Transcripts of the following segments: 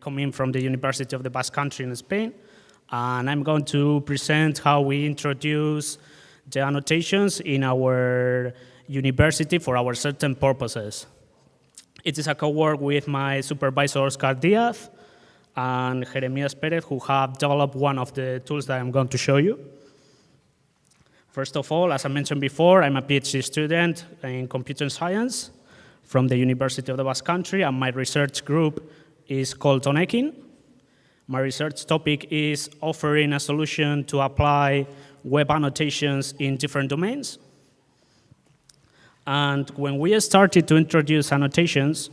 Coming from the University of the Basque Country in Spain, and I'm going to present how we introduce the annotations in our university for our certain purposes. It is a co-work with my supervisor, Oscar Diaz, and Jeremias Perez, who have developed one of the tools that I'm going to show you. First of all, as I mentioned before, I'm a PhD student in computer science from the University of the Basque Country, and my research group is called Tonekin. My research topic is offering a solution to apply web annotations in different domains. And when we started to introduce annotations,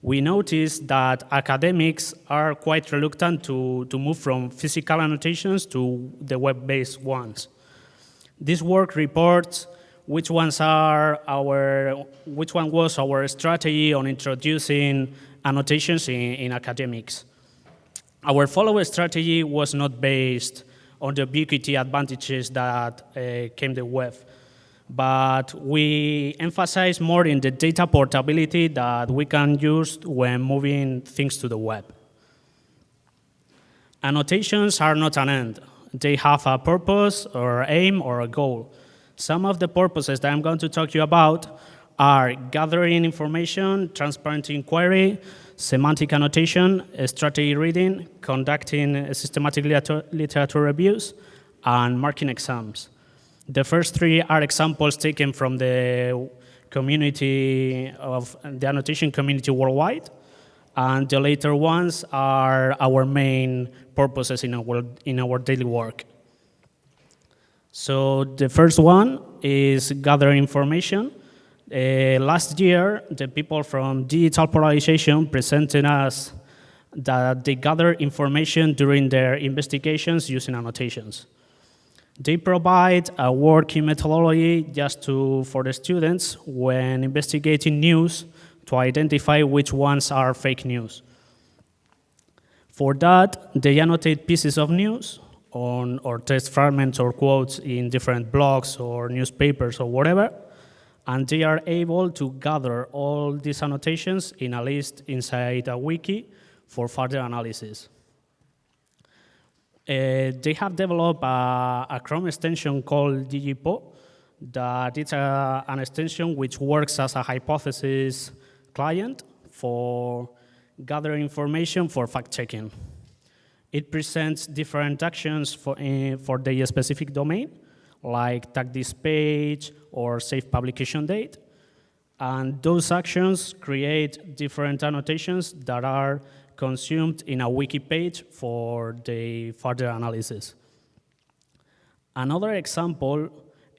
we noticed that academics are quite reluctant to, to move from physical annotations to the web-based ones. This work reports which ones are our, which one was our strategy on introducing annotations in, in academics. Our follow strategy was not based on the ubiquity advantages that uh, came the web, but we emphasize more in the data portability that we can use when moving things to the web. Annotations are not an end. They have a purpose or aim or a goal. Some of the purposes that I'm going to talk to you about are gathering information, transparent inquiry, semantic annotation, strategy reading, conducting systematic literature reviews, and marking exams. The first three are examples taken from the community of the annotation community worldwide, and the later ones are our main purposes in our, in our daily work. So the first one is gather information. Uh, last year, the people from Digital Polarization presented us that they gather information during their investigations using annotations. They provide a working methodology just to, for the students when investigating news to identify which ones are fake news. For that, they annotate pieces of news on, or text fragments or quotes in different blogs or newspapers or whatever, and they are able to gather all these annotations in a list inside a wiki for further analysis. Uh, they have developed a, a, Chrome extension called DigiPo that it's a, an extension which works as a hypothesis client for gathering information for fact-checking. It presents different actions for, uh, for the specific domain, like tag this page or save publication date. And those actions create different annotations that are consumed in a wiki page for the further analysis. Another example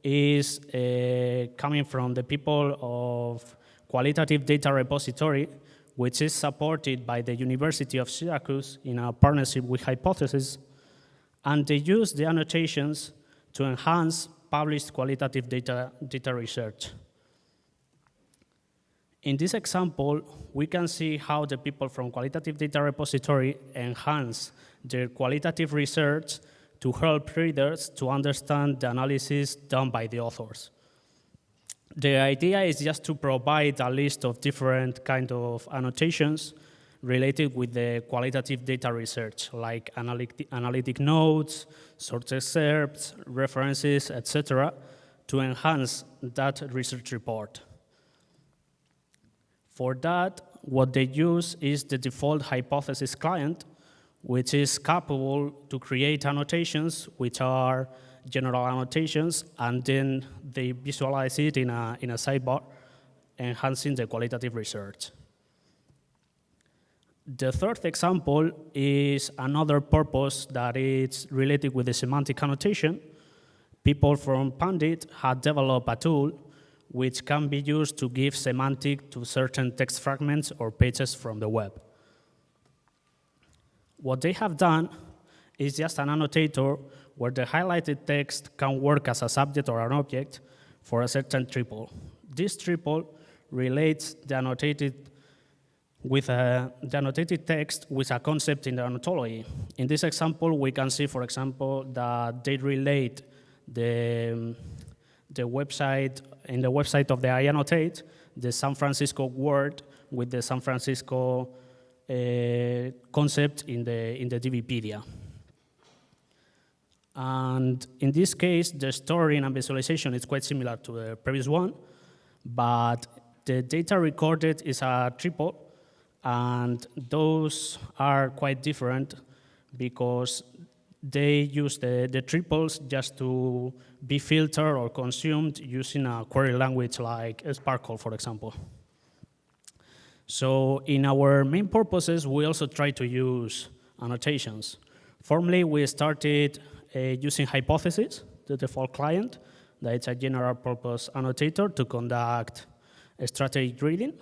is uh, coming from the people of Qualitative Data Repository, which is supported by the University of Syracuse in a partnership with Hypothesis, and they use the annotations to enhance published qualitative data, data research. In this example, we can see how the people from Qualitative Data Repository enhance their qualitative research to help readers to understand the analysis done by the authors the idea is just to provide a list of different kind of annotations related with the qualitative data research, like analytic, analytic notes, source excerpts, references, etc., to enhance that research report. For that, what they use is the default hypothesis client, which is capable to create annotations which are general annotations, and then they visualize it in a, in a sidebar, enhancing the qualitative research. The third example is another purpose that is related with the semantic annotation. People from Pundit had developed a tool which can be used to give semantic to certain text fragments or pages from the web. What they have done is just an annotator where the highlighted text can work as a subject or an object for a certain triple. This triple relates the annotated with a, the annotated text with a concept in the ontology. In this example, we can see, for example, that they relate the, the website, in the website of the I annotate, the San Francisco word with the San Francisco uh, concept in the, in the DBpedia. And in this case, the storing and visualization is quite similar to the previous one, but the data recorded is a triple, and those are quite different because they use the, the triples just to be filtered or consumed using a query language like SPARQL, for example. So in our main purposes, we also try to use annotations. Formerly, we started uh, using Hypothesis, the default client, that it's a general purpose annotator to conduct strategic reading,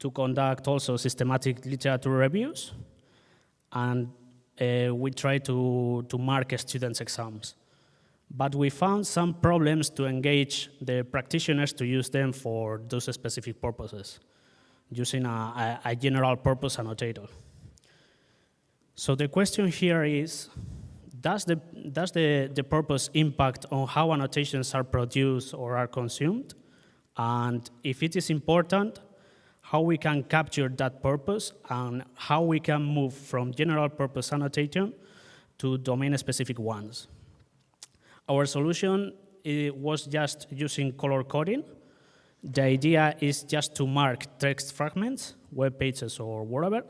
to conduct also systematic literature reviews, and uh, we try to, to mark students' exams. But we found some problems to engage the practitioners to use them for those specific purposes, using a, a, a general purpose annotator. So the question here is, does the, does the, the purpose impact on how annotations are produced or are consumed? And if it is important, how we can capture that purpose and how we can move from general purpose annotation to domain-specific ones. Our solution eh, was just using color coding. The idea is just to mark text fragments, web pages or whatever,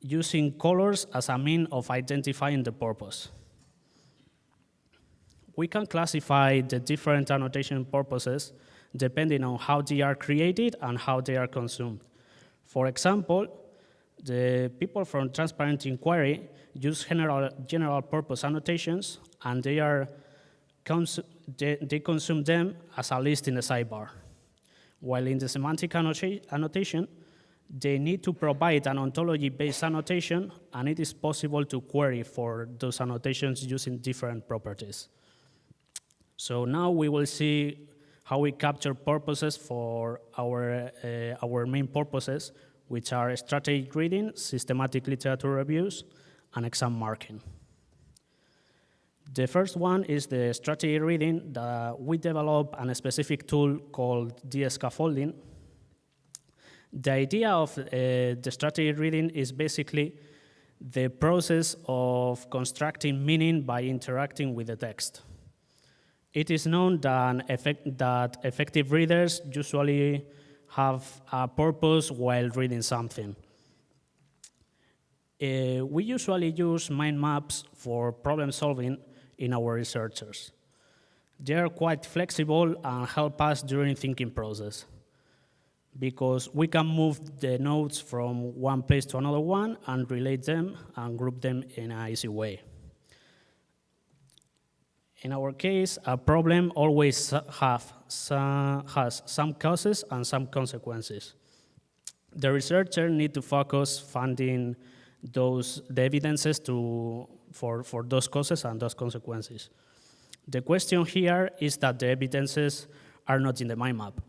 using colors as a mean of identifying the purpose. We can classify the different annotation purposes depending on how they are created and how they are consumed. For example, the people from Transparent Inquiry use general, general purpose annotations and they, are they, they consume them as a list in the sidebar. While in the semantic annotation, they need to provide an ontology-based annotation, and it is possible to query for those annotations using different properties. So now we will see how we capture purposes for our, uh, our main purposes, which are strategic reading, systematic literature reviews, and exam marking. The first one is the strategy reading that we develop a specific tool called DScaffolding. The idea of uh, the strategy reading is basically the process of constructing meaning by interacting with the text. It is known that, effect, that effective readers usually have a purpose while reading something. Uh, we usually use mind maps for problem solving in our researchers. They are quite flexible and help us during thinking process because we can move the nodes from one place to another one and relate them and group them in an easy way. In our case, a problem always have some, has some causes and some consequences. The researcher need to focus finding those the evidences to for, for those causes and those consequences. The question here is that the evidences are not in the mind map.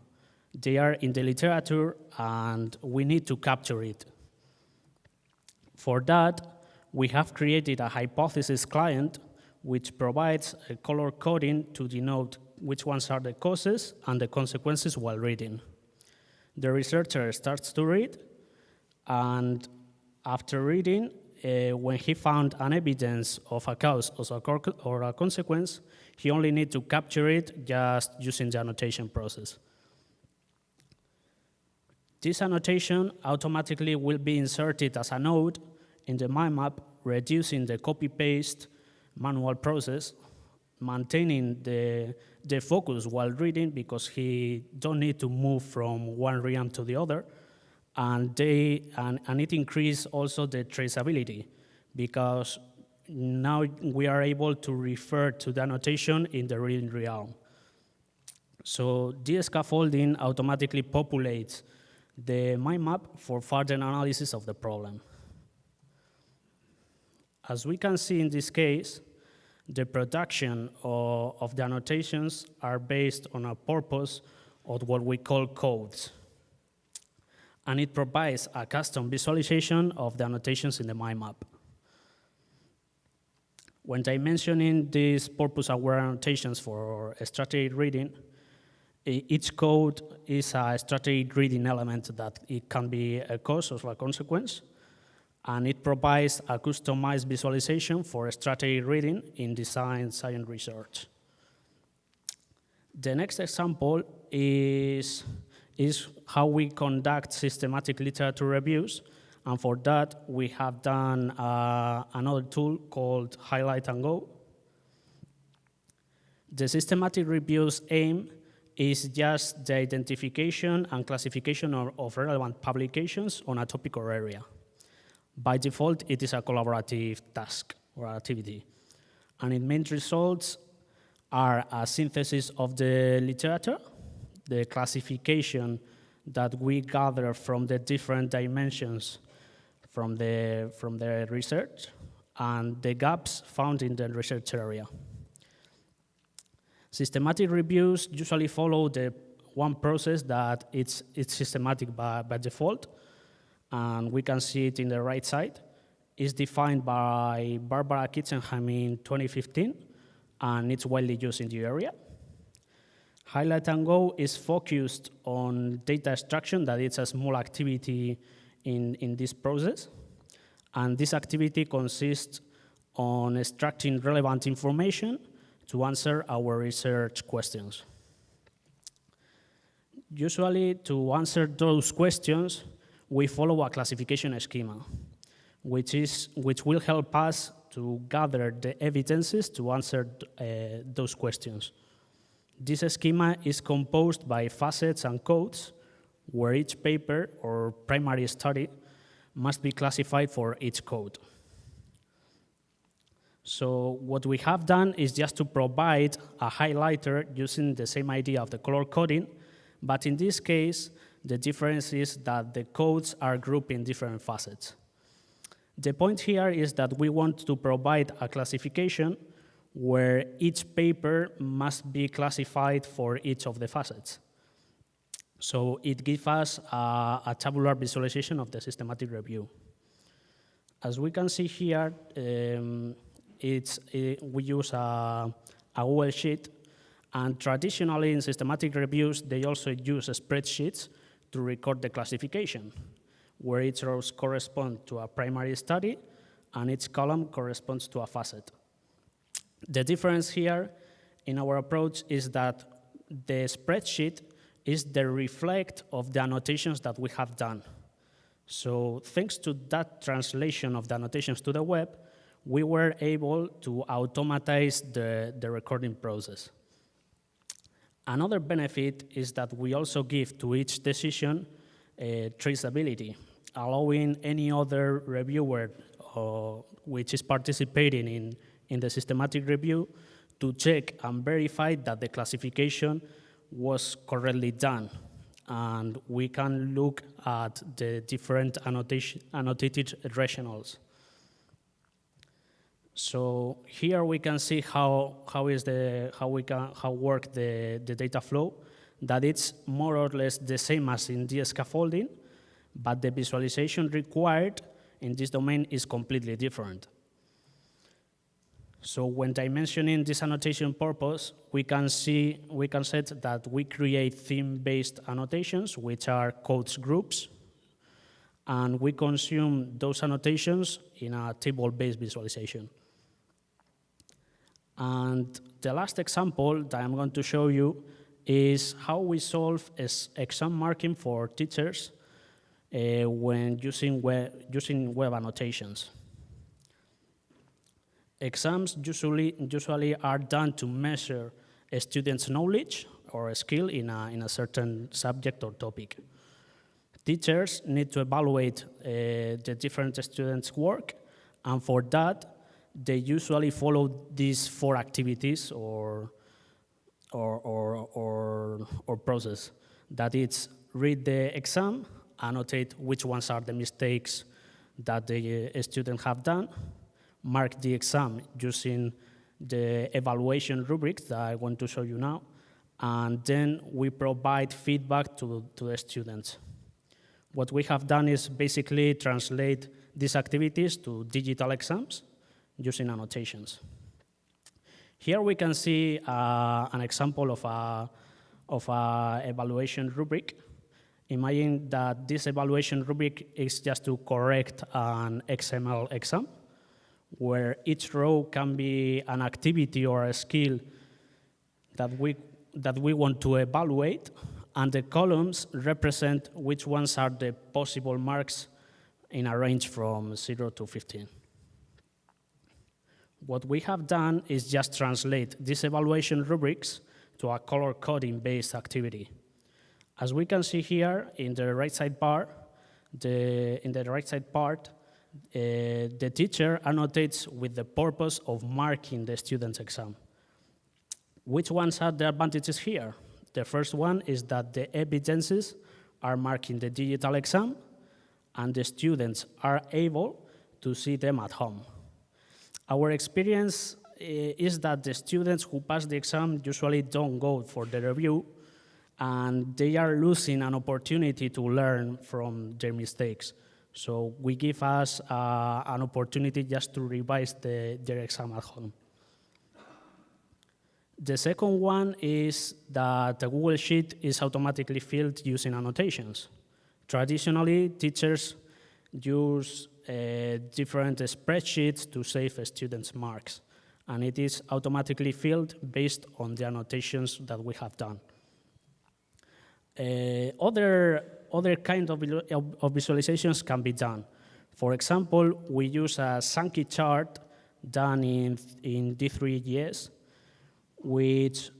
They are in the literature and we need to capture it. For that, we have created a hypothesis client which provides a color coding to denote which ones are the causes and the consequences while reading. The researcher starts to read, and after reading, uh, when he found an evidence of a cause or a consequence, he only need to capture it just using the annotation process. This annotation automatically will be inserted as a node in the mind map, reducing the copy-paste manual process, maintaining the, the focus while reading because he don't need to move from one realm to the other, and, they, and, and it increased also the traceability because now we are able to refer to the annotation in the reading realm. So this scaffolding automatically populates the mind map for further analysis of the problem. As we can see in this case, the production of, of the annotations are based on a purpose of what we call codes and it provides a custom visualization of the annotations in the mind map. When dimensioning these purpose-aware annotations for strategic reading, each code is a strategic reading element that it can be a cause or a consequence, and it provides a customized visualization for strategy reading in design science research. The next example is, is how we conduct systematic literature reviews, and for that we have done uh, another tool called Highlight and Go. The systematic reviews aim is just the identification and classification of, of relevant publications on a topic or area. By default, it is a collaborative task or activity. And its main results are a synthesis of the literature, the classification that we gather from the different dimensions from the, from the research, and the gaps found in the research area. Systematic reviews usually follow the one process that it's, it's systematic by, by default, and we can see it in the right side. It's defined by Barbara Kitchenham in 2015, and it's widely used in the area. Highlight and Go is focused on data extraction, that it's a small activity in, in this process. And this activity consists on extracting relevant information to answer our research questions. Usually, to answer those questions, we follow a classification schema, which, is, which will help us to gather the evidences to answer uh, those questions. This schema is composed by facets and codes, where each paper or primary study must be classified for each code. So what we have done is just to provide a highlighter using the same idea of the color coding, but in this case, the difference is that the codes are grouped in different facets. The point here is that we want to provide a classification where each paper must be classified for each of the facets. So it gives us a, a tabular visualization of the systematic review. As we can see here, um, it's, it, we use a, a Google Sheet, and traditionally in systematic reviews, they also use spreadsheets to record the classification, where each row corresponds to a primary study, and each column corresponds to a facet. The difference here in our approach is that the spreadsheet is the reflect of the annotations that we have done. So thanks to that translation of the annotations to the web, we were able to automatize the, the recording process. Another benefit is that we also give to each decision uh, traceability, allowing any other reviewer uh, which is participating in, in the systematic review to check and verify that the classification was correctly done. And we can look at the different annotation, annotated rationals. So here we can see how, how is the, how we can, how work the, the data flow, that it's more or less the same as in the scaffolding, but the visualization required in this domain is completely different. So when dimensioning this annotation purpose, we can see, we can set that we create theme-based annotations, which are codes groups, and we consume those annotations in a table-based visualization. And the last example that I'm going to show you is how we solve exam marking for teachers uh, when using web, using web annotations. Exams usually, usually are done to measure a student's knowledge or a skill in a, in a certain subject or topic. Teachers need to evaluate uh, the different students' work, and for that, they usually follow these four activities or, or, or, or, or process. That is, read the exam, annotate which ones are the mistakes that the uh, student have done, mark the exam using the evaluation rubrics that I want to show you now, and then we provide feedback to, to the students. What we have done is basically translate these activities to digital exams using annotations. Here we can see uh, an example of a, of a evaluation rubric. Imagine that this evaluation rubric is just to correct an XML exam, where each row can be an activity or a skill that we, that we want to evaluate, and the columns represent which ones are the possible marks in a range from 0 to 15. What we have done is just translate these evaluation rubrics to a color coding based activity. As we can see here in the right side bar, the, in the right side part, uh, the teacher annotates with the purpose of marking the student's exam. Which ones are the advantages here? The first one is that the evidences are marking the digital exam and the students are able to see them at home. Our experience eh, is that the students who pass the exam usually don't go for the review and they are losing an opportunity to learn from their mistakes. So we give us uh, an opportunity just to revise the, their exam at home. The second one is that the Google Sheet is automatically filled using annotations. Traditionally, teachers use different spreadsheets to save students' marks, and it is automatically filled based on the annotations that we have done. Uh, other, other kind of, of visualizations can be done. For example, we use a Sankey chart done in, in D3.js, which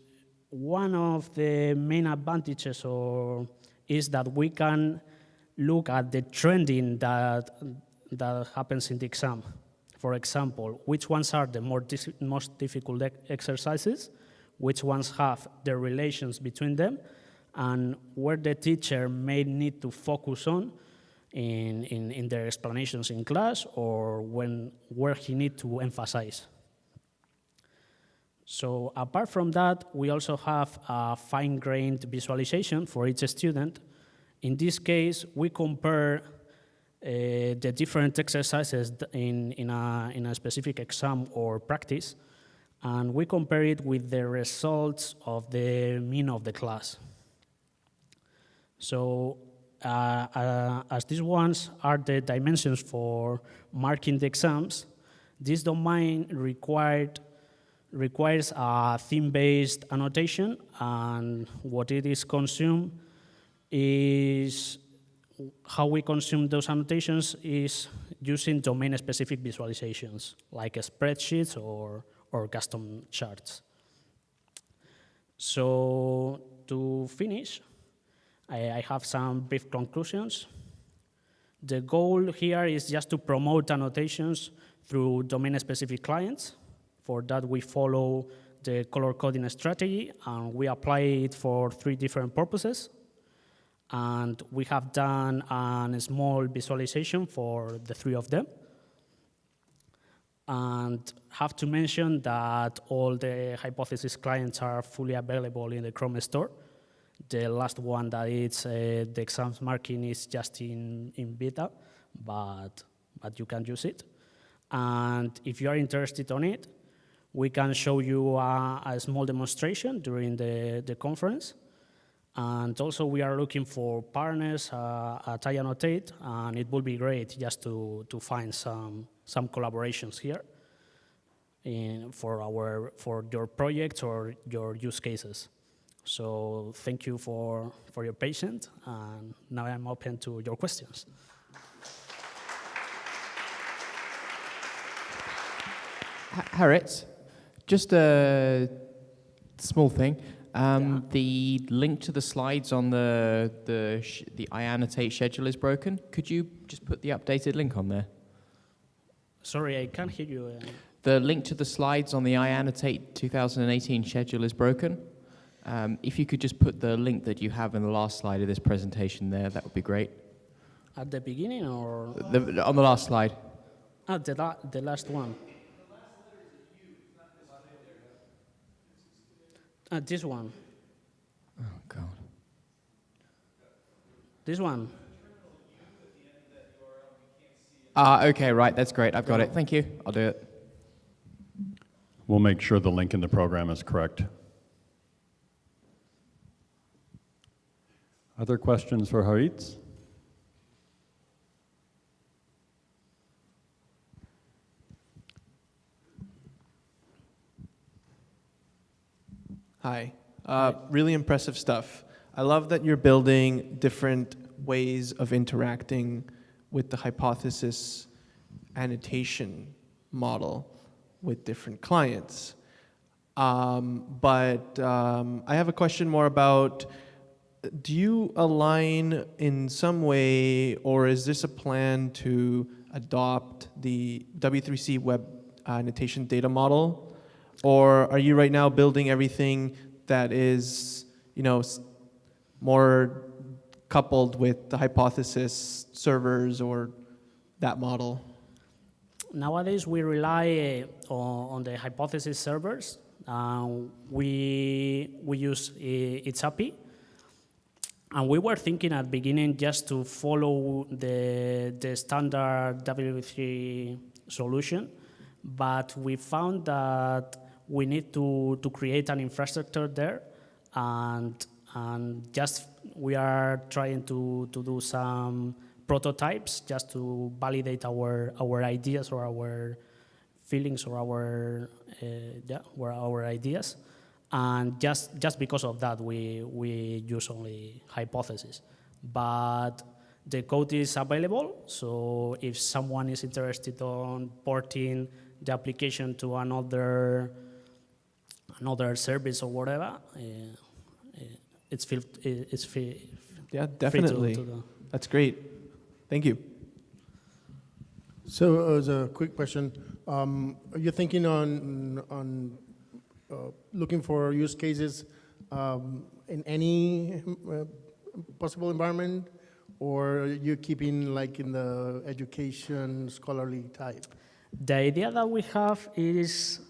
one of the main advantages or is that we can look at the trending that, that happens in the exam. For example, which ones are the more most difficult exercises, which ones have the relations between them, and where the teacher may need to focus on in, in, in their explanations in class or when, where he need to emphasize. So apart from that, we also have a fine-grained visualization for each student in this case, we compare uh, the different exercises in, in, a, in a specific exam or practice, and we compare it with the results of the mean of the class. So uh, uh, as these ones are the dimensions for marking the exams, this domain required requires a theme-based annotation, and what it is consumed is how we consume those annotations is using domain-specific visualizations, like spreadsheets or, or custom charts. So to finish, I, I have some brief conclusions. The goal here is just to promote annotations through domain-specific clients. For that, we follow the color coding strategy, and we apply it for three different purposes and we have done a small visualization for the three of them. And have to mention that all the hypothesis clients are fully available in the Chrome store. The last one that is uh, the exams marking is just in, in beta, but, but you can use it. And if you are interested on it, we can show you a, a small demonstration during the, the conference. And also we are looking for partners uh, at iAnnotate, and it would be great just to, to find some, some collaborations here in, for, our, for your projects or your use cases. So thank you for, for your patience, and now I'm open to your questions. Haritz, just a small thing. Um, yeah. The link to the slides on the the the iAnnotate schedule is broken. Could you just put the updated link on there? Sorry, I can't hear you. Uh... The link to the slides on the iAnnotate 2018 schedule is broken. Um, if you could just put the link that you have in the last slide of this presentation there, that would be great. At the beginning or? The, on the last slide. Ah, the, la the last one. Uh, this one. Oh, God. This one. Ah, uh, okay, right, that's great. I've got it. Thank you. I'll do it. We'll make sure the link in the program is correct. Other questions for Haritz? Hi. Uh, really impressive stuff. I love that you're building different ways of interacting with the hypothesis annotation model with different clients. Um, but um, I have a question more about do you align in some way, or is this a plan to adopt the W3C web annotation data model? Or are you right now building everything that is, you know, more coupled with the hypothesis servers or that model? Nowadays, we rely uh, on, the hypothesis servers. Uh, we, we use uh. And we were thinking at the beginning just to follow the, the standard W3 solution, but we found that we need to, to create an infrastructure there and, and just we are trying to, to do some prototypes just to validate our, our ideas or our feelings or our, uh, yeah, or our ideas. And just, just because of that, we, we use only hypothesis. But the code is available, so if someone is interested on porting the application to another, another service or whatever, uh, uh, it's, feel, it's free, Yeah, free to- definitely. to do. That's great. Thank you. So as a quick question, um, are you thinking on, on uh, looking for use cases um, in any uh, possible environment? Or are you keeping like in the education scholarly type? The idea that we have is,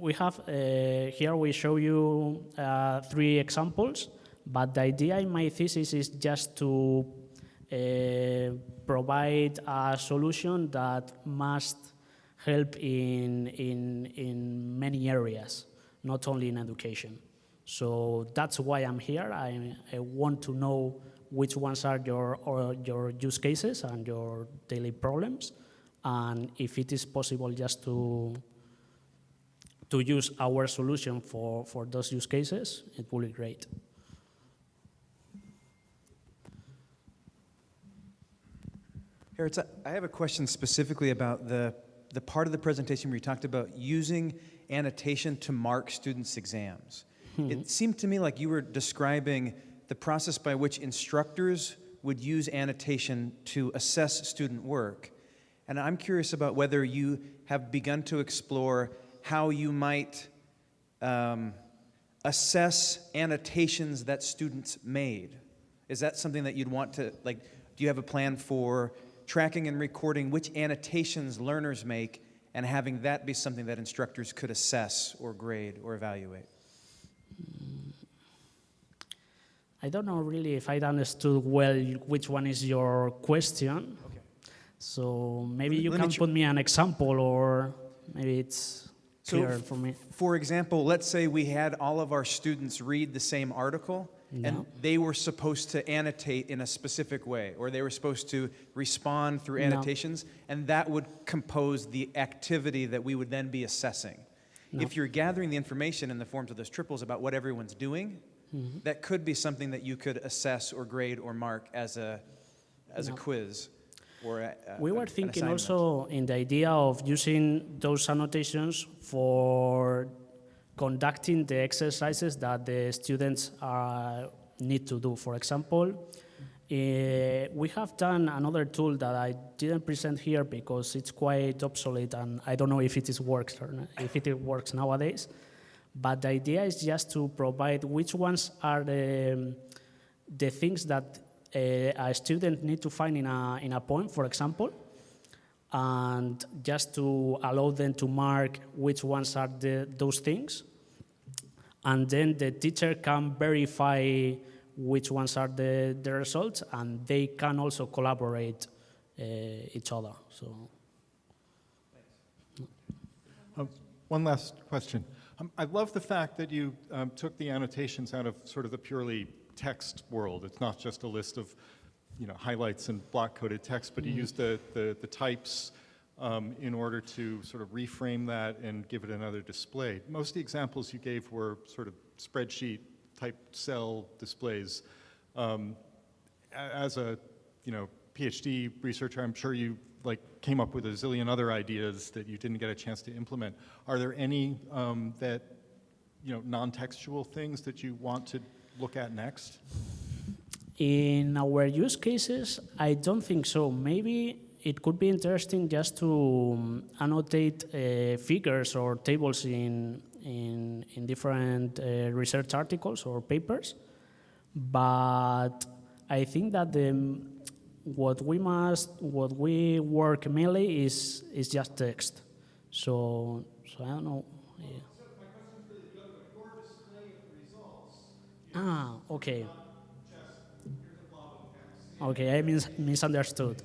we have, uh, here we show you uh, three examples, but the idea in my thesis is just to uh, provide a solution that must help in, in, in many areas, not only in education. So that's why I'm here. I, I want to know which ones are your, or your use cases and your daily problems, and if it is possible just to, to use our solution for, for those use cases, it will be great. Haritz, I have a question specifically about the, the part of the presentation where you talked about using annotation to mark students' exams. It mm-hmm. seemed to me like you were describing the process by which instructors would use annotation to assess student work. And I'm curious about whether you have begun to explore how you might um, assess annotations that students made. Is that something that you'd want to, like, do you have a plan for tracking and recording which annotations learners make and having that be something that instructors could assess or grade or evaluate? I don't know really if I understood well which one is your question. Okay. So maybe you let can put me an example or maybe it's So for me. For example, let's say we had all of our students read the same article Yeah. and they were supposed to annotate in a specific way or they were supposed to respond through No. annotations and that would compose the activity that we would then be assessing. No. If you're gathering the information in the forms of those triples about what everyone's doing, Mm-hmm. that could be something that you could assess or grade or mark as a, as a quiz or a, a- We were thinking also in the idea of using those annotations for conducting the exercises that the students uh, need to do. For example, eh, we have done another tool that I didn't present here because it's quite obsolete and I don't know if it is works or not, if it works nowadays. But the idea is just to provide which ones are the, the things that uh, a student need to find in a, in a poem, for example, and just to allow them to mark which ones are the, those things. And then the teacher can verify which ones are the, the results, and they can also collaborate uh, each other. So. Um, One last question. Um, I love the fact that you um, took the annotations out of sort of the purely text world. It's not just a list of, you know, highlights and block-coded text, but you used the, the, the types um, in order to sort of reframe that and give it another display. Most of the examples you gave were sort of spreadsheet type cell displays. Um, as a, you know, PhD researcher, I'm sure you like came up with a zillion other ideas that you didn't get a chance to implement. Are there any um, that, you know, non-textual things that you want to look at next? In our use cases, I don't think so. Maybe it could be interesting just to um, annotate uh, figures or tables in, in, in different uh, research articles or papers. But I think that the, what we must, what we work mainly is, is just text. So, so I don't know. yeah. Ah, okay. Okay, I mis misunderstood.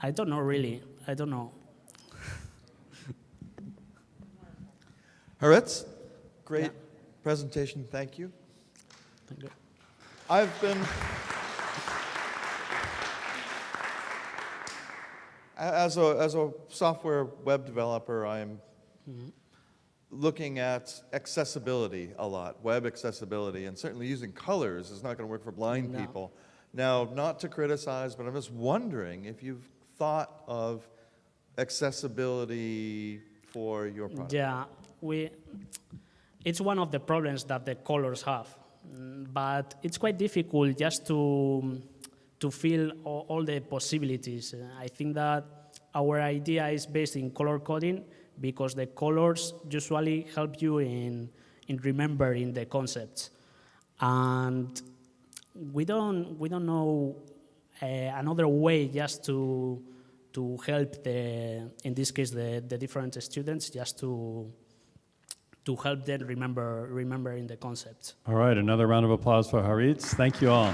I don't know really. I don't know. Haritz, great Yeah. presentation, thank you. Thank you. I've been, as a, as a software web developer, I'm mm-hmm. looking at accessibility a lot, web accessibility, and certainly using colors is not going to work for blind No. people. Now, not to criticize, but I'm just wondering if you've thought of accessibility for your product. Yeah, we. It's one of the problems that the colors have, but it's quite difficult just to to feel all, all the possibilities. I think that our idea is based in color coding because the colors usually help you in in remembering the concepts, and we don't we don't know uh, another way just to to help the in this case the, the different students just to to help them remember remembering the concepts. All right, another round of applause for Haritz. Thank you all.